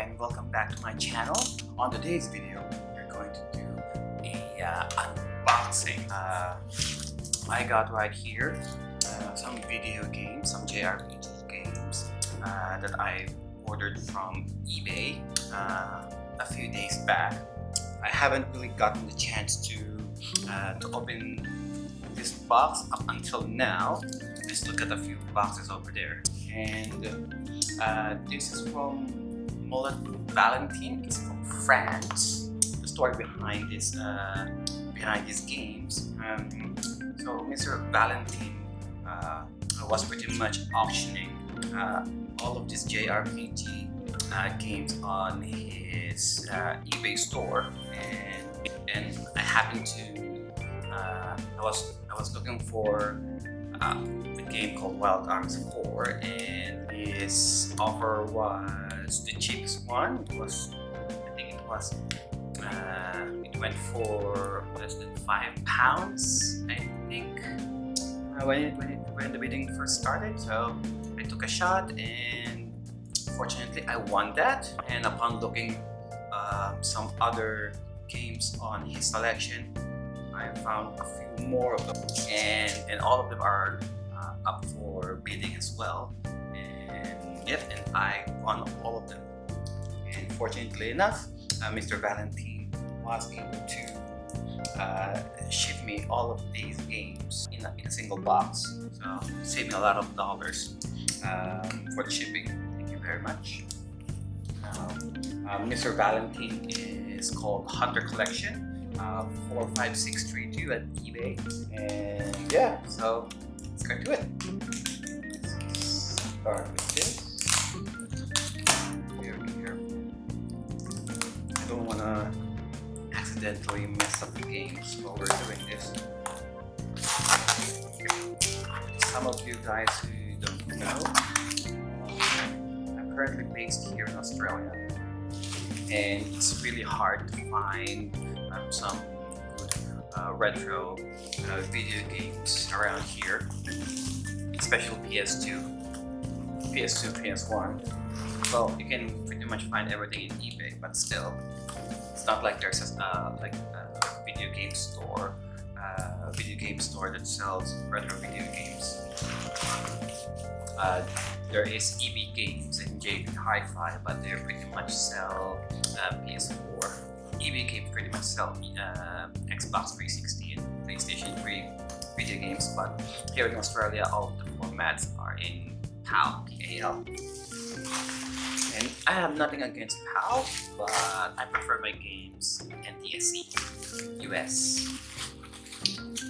and welcome back to my channel. On today's video, we're going to do a uh, unboxing. Uh, I got right here uh, some video games, some JRPG games uh, that I ordered from eBay uh, a few days back. I haven't really gotten the chance to uh, to open this box up until now. Let's look at a few boxes over there. And uh, this is from Mullet Valentine. It's from France. The story behind this uh, behind these games. Um, so Mr. Valentine uh, was pretty much auctioning uh, all of these JRPG uh, games on his uh, eBay store, and and I happened to I was I was looking for a game called Wild Arms 4 and his offer was the cheapest one. It was, I think it was, uh, it went for less than five pounds, I think, uh, when, when, when the bidding first started. So I took a shot and fortunately I won that. And upon looking uh, some other games on his selection, I found a few more of them and, and all of them are uh, up for bidding as well And I won all of them. And fortunately enough, uh, Mr. Valentine was able to uh, ship me all of these games in a, in a single box. So save me a lot of dollars um, for the shipping. Thank you very much. Um, uh, Mr. Valentine is called Hunter Collection. Uh, 45632 at eBay. And yeah, so let's get to it. Start to accidentally mess up the games while we're doing this. Some of you guys who don't know, I'm currently based here in Australia and it's really hard to find um, some good uh, retro uh, video games around here, especially PS2, PS2, PS1 well, you can pretty much find everything in eBay, but still, it's not like there's a, uh, like a video game store, uh, a video game store that sells retro video games. Uh, there is EB Games and JB Hi-Fi, but they pretty much sell uh, PS4. EB Games pretty much sell uh, Xbox 360 and PlayStation 3 video games, but here in Australia, all the formats are in PAL, PAL. I have nothing against PAL, but I prefer my games NTSC, US.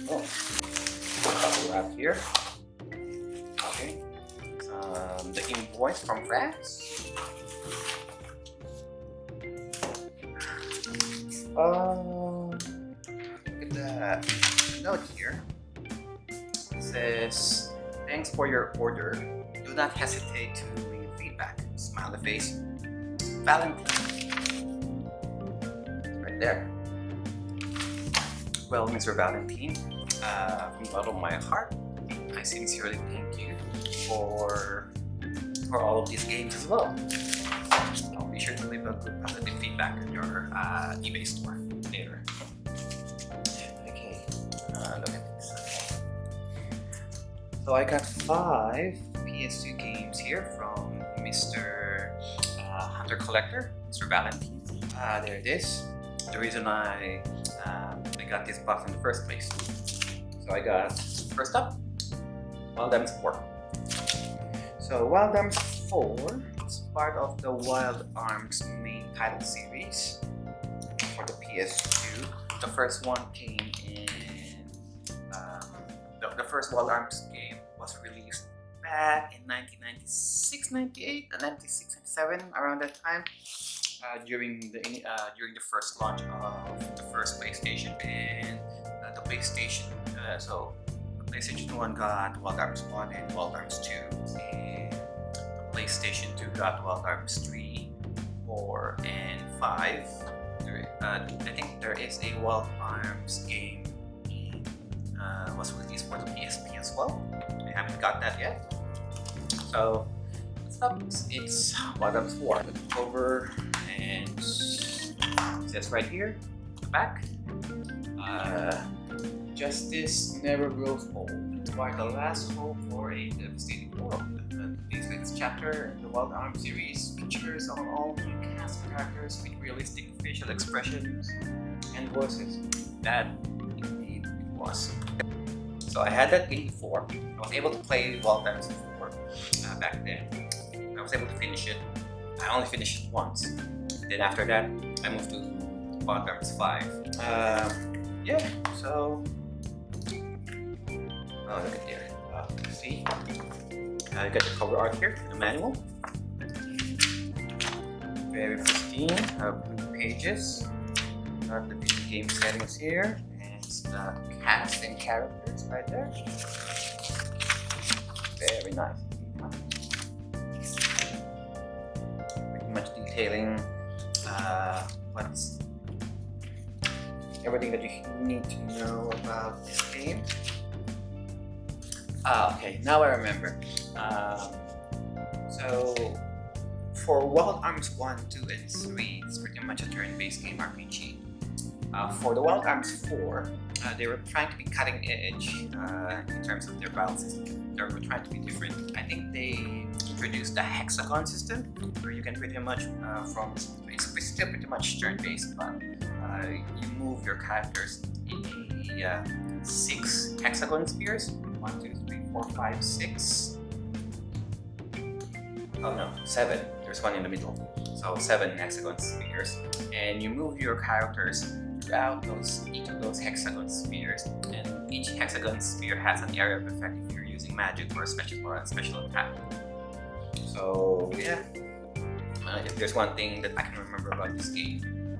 Oh, bubble wrap here. Okay. Um, the invoice from France. Uh, look at that note here. It says, thanks for your order. Do not hesitate to Smiley face. Valentine. Right there. Well, Mr. Valentine, uh, from the bottom of my heart, I sincerely thank you for for all of these games as well. I'll be sure to leave a good positive feedback on your uh, eBay store later. Okay, uh, look at this. So I got five PS2 games here from Mr. Collector, Mr. Valentine. Uh, there it is. The reason I, uh, I got this box in the first place. So I got, first up, Wild Arms 4. So Wild Arms 4 is part of the Wild Arms main title series for the PS2. The first one came in, um, the, the first Wild Arms game was released in 1996, 98, 96, 97, around that time. Uh, during the uh, during the first launch of the first PlayStation and uh, the PlayStation uh, so the PlayStation 1 got Wild Arms 1 and Wild Arms 2 and the PlayStation 2 got Wild Arms 3 4 and 5 there, uh, I think there is a Wild Arms game uh, was released for the PSP as well. I haven't got that yet so it's Bottoms 4. The cover and says right here, back. Uh, Justice never grows old. Why the last hope for a devastating world. This next chapter in the Wild Arm series features on all new cast characters with realistic facial expressions and voices. That indeed it was. So I had that game before. I was able to play Wild Arms before uh, back then. I was able to finish it. I only finished it once. Then after that, I moved to Wild Arms 5. Uh, yeah, so Oh, look at there. Uh, see? I uh, got the cover art here, the manual. Very pristine, uh, blue pages. Got the game settings here, the cast and characters right there. Very nice. Pretty much detailing uh, what's everything that you need to know about this game. Ah, okay, now I remember. Um, so, for Wild Arms 1, 2, and 3, it's pretty much a turn-based game RPG. Uh, for the Wild Arms 4, uh, they were trying to be cutting edge uh, in terms of their battle system. They were trying to be different. I think they introduced the hexagon system, where you can pretty much, uh, from it's still pretty much turn-based, but you move your characters in a six hexagon spheres. One, two, three, four, five, six. Oh no, seven. There's one in the middle. So seven hexagon spheres. And you move your characters throughout those each of those hexagon spheres. And each hexagon sphere has an area of effect if you're using magic or a special or a special attack. So yeah. Uh, if there's one thing that I can remember about this game,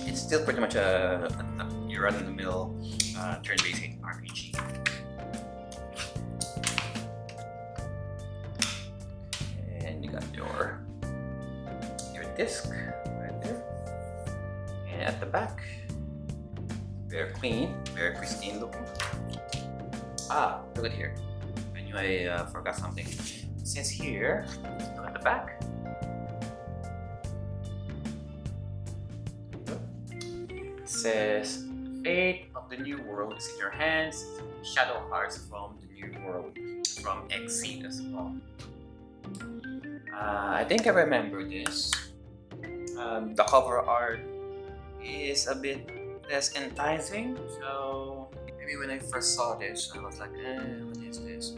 it's still pretty much a, a, a your run-in-the-mill uh, turn-based RPG. and you got your your And at the back, very clean, very pristine looking. Ah, look at here. I knew I uh, forgot something. Says here, look at the back. It says, fate of the new world is in your hands. Shadow Hearts from the new world from XSEED as well. Uh, I think I remember this um, the cover art is a bit less enticing so maybe when I first saw this I was like eh, what is this?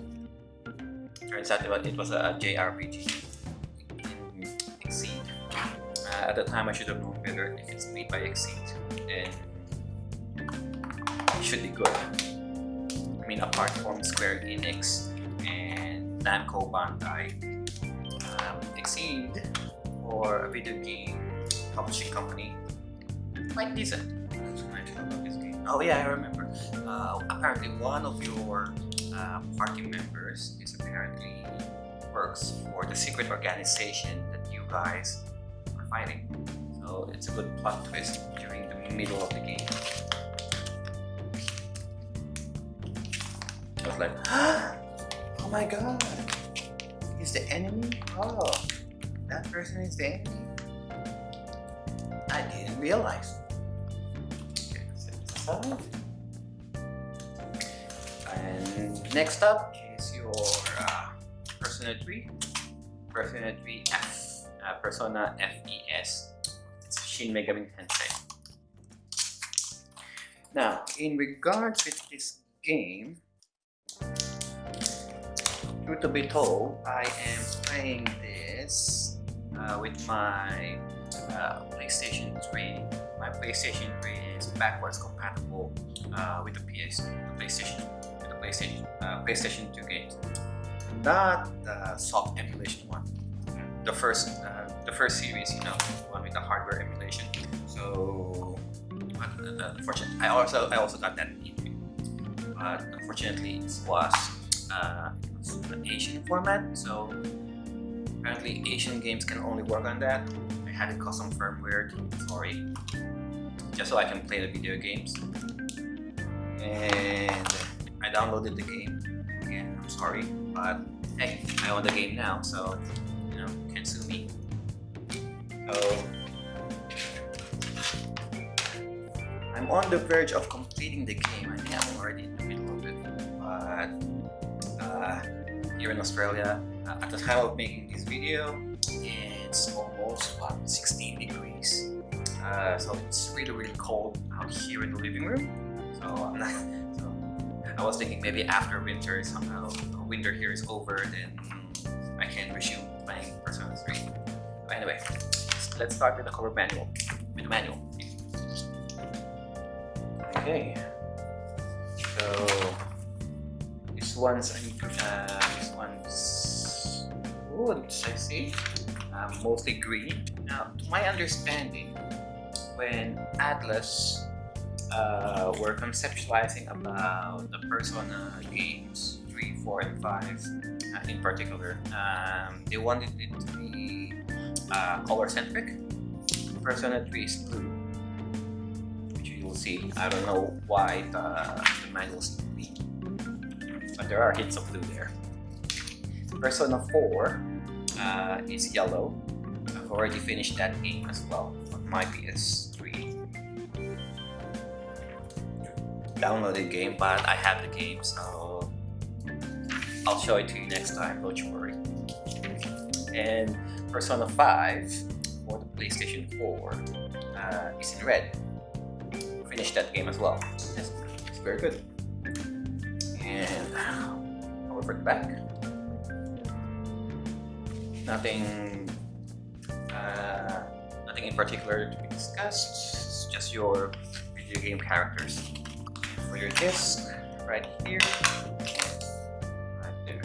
Turns out it was a JRPG XSEED. Uh, at the time I should have known better. If it's made by XSEED and it should be good. I mean apart from Square Enix and Namco Bandai um, XSEED or a video game publishing company. Quite decent. Oh yeah, I remember. Uh, apparently one of your uh, party members is apparently works for the secret organization that you guys are fighting. So it's a good plot twist during the middle of the game. I was like, oh my god, he's the enemy? Oh, that person is the enemy? I didn't realize. And next up is your uh, Persona 3, Persona 3 F, uh, Persona FES. It's Shin Megami Tensei. Now, in regards with this game, truth to be told, I am playing this uh, with my uh, PlayStation 3. My PlayStation 3 is backwards compatible uh, with the PS, the PlayStation, the PlayStation, uh, PlayStation 2 games. Not the soft emulation one. The first, uh, the first series, you know, one with the hardware emulation. So, unfortunately, I also I also got that but unfortunately, it was, it was an Asian format. So apparently, Asian games can only work on that had a custom firmware, sorry, just so I can play the video games. And I downloaded the game, again, I'm sorry, but hey, I own the game now, so you know, can't sue me. So I'm on the verge of completing the game. I think I'm already in the middle of it, but uh, here in Australia, uh, at the time of making this video, it's almost what 16 degrees. Uh, so it's really really cold out here in the living room. So not. So I was thinking maybe after winter somehow winter here is over, then I can resume playing Persona 3. But anyway, let's start with the cover manual. With the manual. Okay. So this one's uh, this one's wood, I see. Um, mostly green. Now, to my understanding, when Atlus uh, were conceptualizing about the Persona games 3, 4, and 5 uh, in particular, um, they wanted it to be uh, color-centric. Persona 3 is blue, which you will see. I don't know why the, the manual is green, but there are hints of blue there. Persona 4 uh, is yellow. I've already finished that game as well on my PS3. Downloaded game, but I have the game, so I'll show it to you next time, don't you worry. And Persona 5 for the PlayStation 4 uh, is in red. Finished that game as well. It's, it's very good. And over the back nothing uh, nothing in particular to be discussed. It's just your video game characters. For your disc right here. Right there. It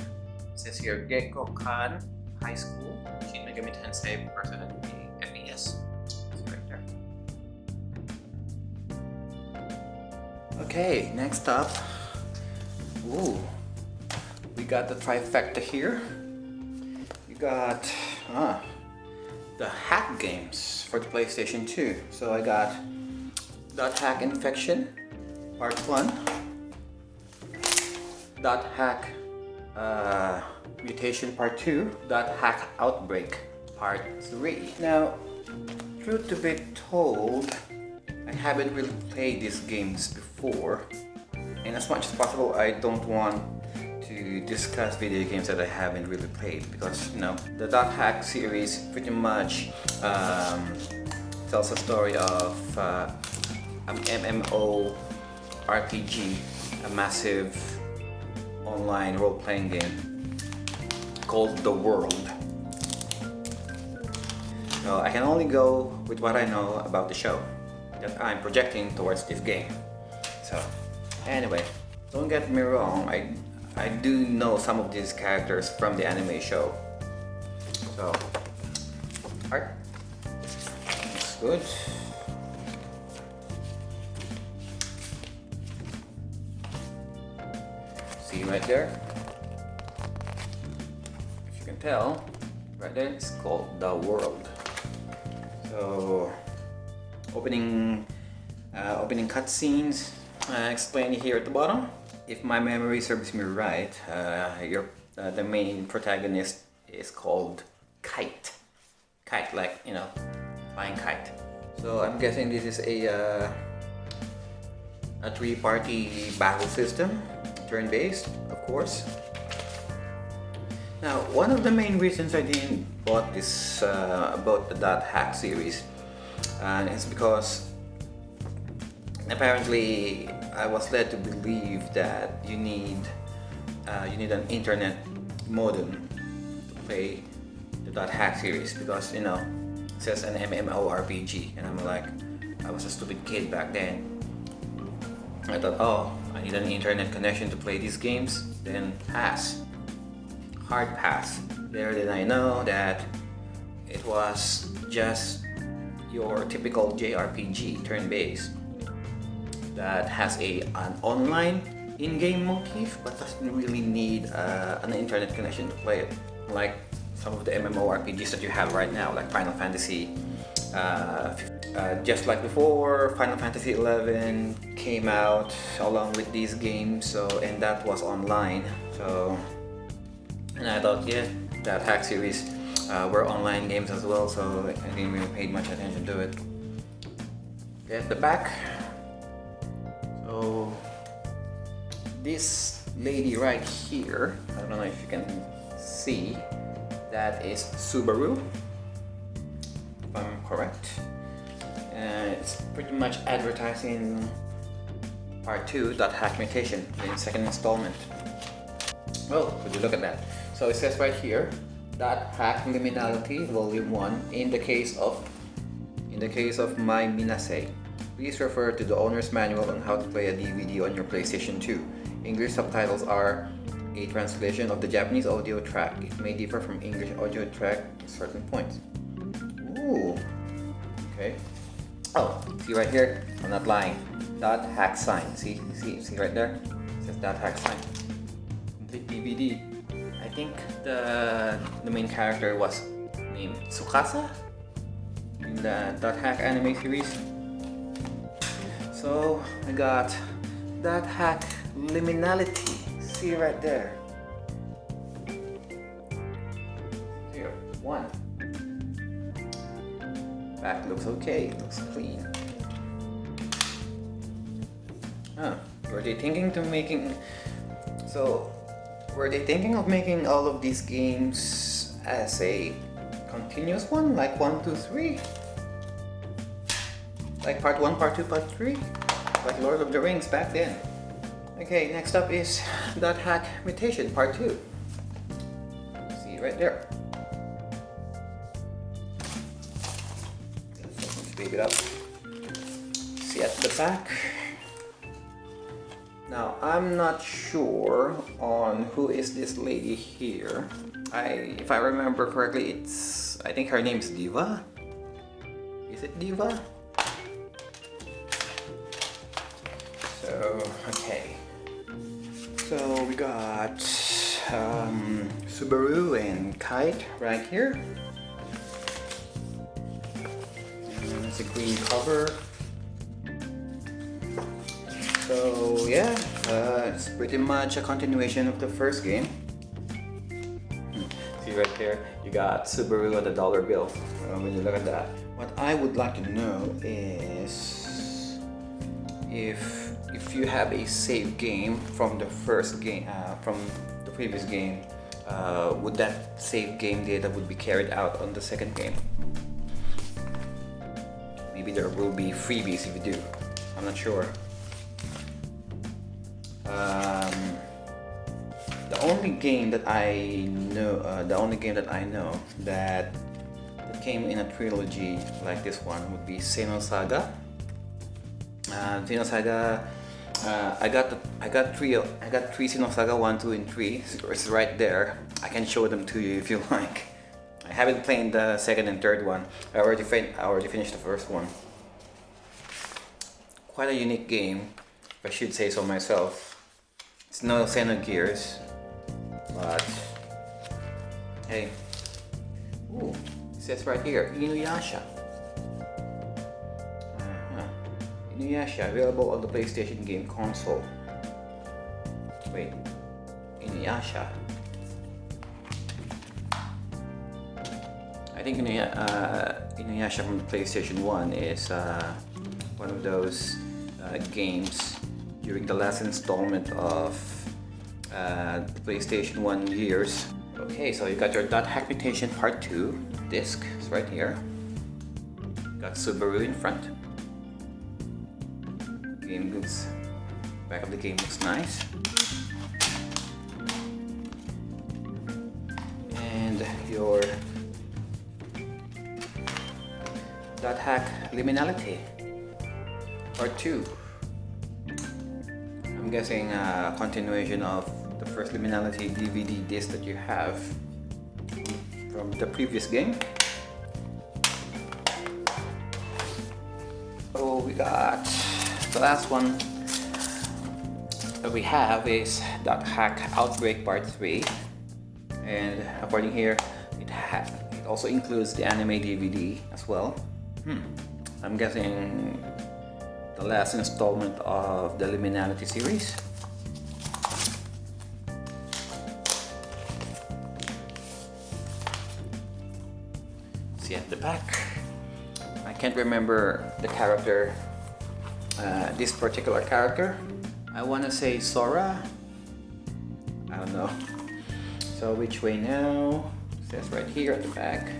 says here Gekkoukan High School. Shin Megami Tensei Persona FES right there. Okay next up. Ooh, we got the trifecta here got ah, the hack games for the PlayStation 2. So I got Dot Hack Infection Part 1, Dot Hack uh, Mutation Part 2, Dot Hack Outbreak Part 3. Now, truth to be told, I haven't really played these games before and as much as possible I don't want discuss video games that I haven't really played because you know the Dot Hack series pretty much um, tells a story of uh, an MMO RPG, a massive online role-playing game called The World. So I can only go with what I know about the show that I'm projecting towards this game. So anyway, don't get me wrong, I I do know some of these characters from the anime show. So, alright, Looks good. See right there? If you can tell, right there, it's called The World. So, opening, uh, opening cutscenes, uh, explained here at the bottom if my memory serves me right, uh, your, uh, the main protagonist is called Kite. Kite, like, you know, flying kite. So I'm guessing this is a, uh, a three-party battle system, turn-based, of course. Now, one of the main reasons I didn't bought this uh, about the Dot Hack series uh, is because apparently I was led to believe that you need uh, you need an internet modem to play the Dot Hack series because you know it says an MMORPG and I'm like I was a stupid kid back then. I thought oh I need an internet connection to play these games? Then pass. Hard pass. There then I know that it was just your typical JRPG turn-based that has a an online in-game motif but doesn't really need uh, an internet connection to play it like some of the MMORPGs that you have right now like Final Fantasy uh, uh, just like before Final Fantasy 11 came out along with these games so and that was online so And I thought, yeah, dot hack series uh, were online games as well, so I didn't really pay much attention to it. Get the back. So this lady right here, I don't know if you can see, that is Subaru, if I'm correct. And it's pretty much advertising part 2, dot hack mutation, in second installment. Well, would you look at that? So it says right here, dot hack liminality volume 1 in the case of in the case of Mai Minase. Please refer to the owner's manual on how to play a DVD on your PlayStation 2. English subtitles are a translation of the Japanese audio track. It may differ from English audio track at certain points. Ooh. Okay. Oh, see right here? I'm not lying. Dot hack sign. See, see, see right there? It says dot hack sign. Complete DVD. I think the the main character was named Tsukasa in the dot hack anime series. So I got dot hack liminality. See right there. Here, one. Back looks okay, looks clean. Huh. Were they thinking to making so were they thinking of making all of these games as a continuous one like one, two, three? Like part 1, part 2, part 3? Like Lord of the Rings back then. Okay, next up is Dot Hack Mutation Part 2. See right there. Speed it up. See at the back. Now, I'm not sure on who is this lady here. I, if I remember correctly, it's, I think her name is Diva. Is it Diva? So, okay. So we got um, Subaru and Kite right here. And it's a green cover. So yeah, uh, it's pretty much a continuation of the first game. See right there, you got Subaru at the dollar bill. Uh, when you look at that. What I would like to know is if if you have a save game from the first game, uh, from the previous game, uh, would that save game data would be carried out on the second game? Maybe there will be freebies if you do. I'm not sure. Um, the only game that I know, uh, the only game that I know that, came in a trilogy like this one would be Xenosaga. Uh, Xenosaga uh, I got the, I got three I got three Xenosaga 1, 2, and 3. It's right there. I can show them to you if you like. I haven't played the second and third one. I already fin I already finished the first one. Quite a unique game, I should say so myself. It's no Xenogears, but hey. Ooh, it says right here, Inuyasha. Inuyasha available on the PlayStation game console. Wait, Inuyasha. I think Inuyasha, uh, Inuyasha from the PlayStation 1 is uh, one of those uh, games during the last installment of uh, the PlayStation 1 years. Okay, so you got your Dot Hack Mutation Part 2 disc, it's right here. Got Subaru in front back of the game looks nice. And your dot hack liminality part 2 I'm guessing a continuation of the first liminality DVD disc that you have from the previous game. Oh we got the last one that we have is Dot Hack Outbreak Part 3. And according here, it, it also includes the anime DVD as well. Hmm. I'm guessing the last installment of the Liminality series. See at the back. I can't remember the character uh, this particular character. I want to say Sora. I don't know. So which way now? It says right here at the back.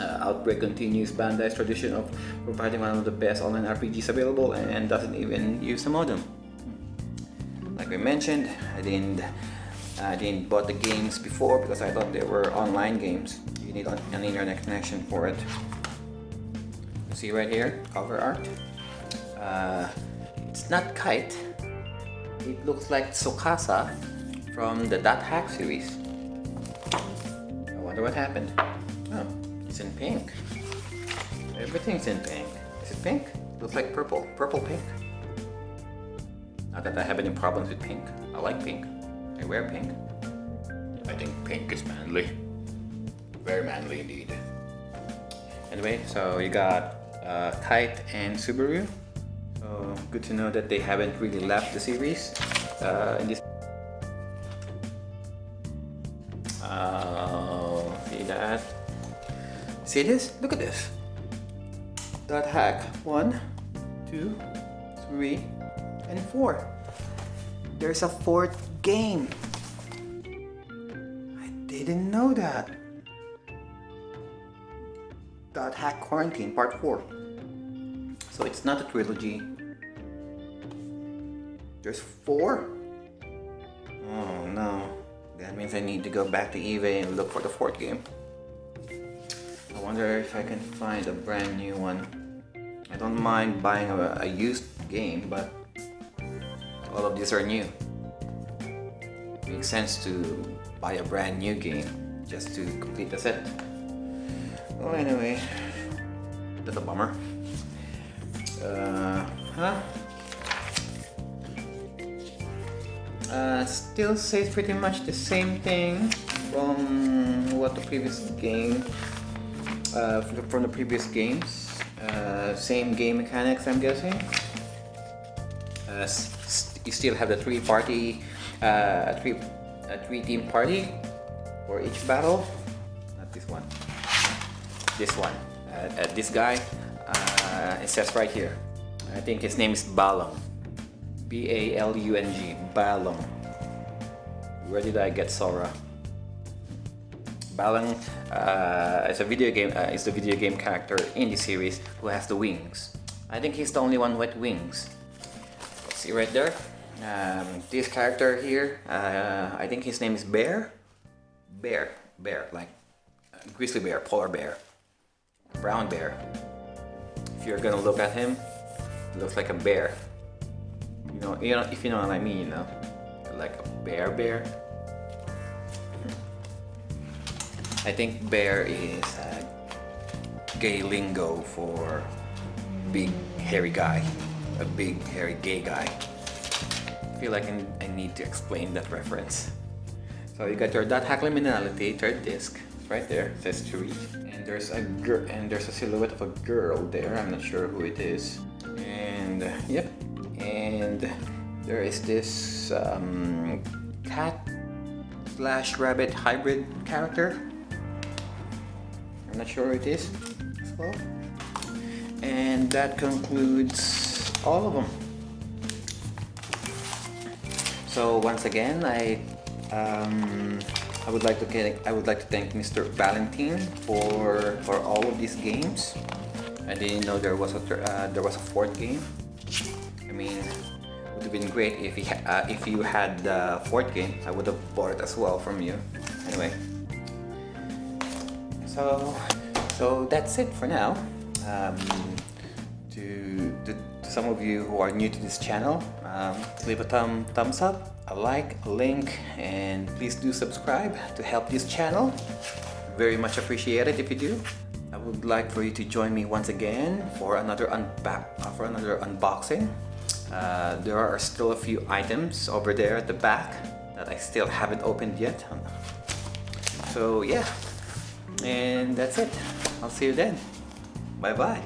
Uh, Outbreak continues Bandai's tradition of providing one of the best online RPGs available and doesn't even use a modem. Like we mentioned, I didn't I didn't bought the games before because I thought they were online games. You need an internet connection for it. You see right here, cover art. Uh, it's not Kite. It looks like Tsukasa from the Dot Hack series. I wonder what happened. Oh, it's in pink. Everything's in pink. Is it pink? Looks like purple. Purple pink. Not that I have any problems with pink. I like pink. I wear pink. I think pink is manly. Very manly indeed. Anyway, so you got uh, Kite and Subaru. So good to know that they haven't really left the series. Uh, in this see that? See this? Look at this. Dot hack. One, two, three, and four. There's a fourth game. I didn't know that. Dot Hack Quarantine Part 4. So it's not a trilogy. There's four? Oh no. That means I need to go back to eBay and look for the fourth game. I wonder if I can find a brand new one. I don't mind buying a, a used game, but all of these are new. Makes sense to buy a brand new game just to complete the set. Well, anyway, that's a bummer. Uh, huh? Uh, still says pretty much the same thing from what the previous game, uh, from the previous games. Uh, same game mechanics, I'm guessing. Uh, you still have the three party, uh, three, a three team party for each battle. Not this one. This one. This guy. It says right here. I think his name is Balung. B-A-L-U-N-G. Balung. Where did I get Sora? Balung uh, is a video game. Uh, is the video game character in the series who has the wings. I think he's the only one with wings. See right there? Um, this character here, uh, I think his name is Bear. Bear, bear, like grizzly bear, polar bear, brown bear. If you're gonna look at him, looks like a bear. You know, you know, if you know what I mean, you know, like a bear bear. I think bear is a gay lingo for big hairy guy a big hairy gay guy. I feel like I need to explain that reference. So you got your dot hack liminality third disc right there says to read and there's a girl and there's a silhouette of a girl there I'm not sure who it is and yep and there is this um, cat slash rabbit hybrid character I'm not sure it is as well and that concludes all of them. So once again, I um, I would like to get, I would like to thank Mr. Valentine for for all of these games. I didn't know there was a uh, there was a fourth game. I mean, have been great if he uh, if you had the fourth game. I would have bought it as well from you. Anyway, so so that's it for now. Um, to, to, to, some of you who are new to this channel, um, leave a thumb, thumbs up, a like, a link, and please do subscribe to help this channel. Very much appreciate it if you do. I would like for you to join me once again for another unback uh, for another unboxing. Uh, there are still a few items over there at the back that I still haven't opened yet. So yeah, and that's it. I'll see you then. Bye bye.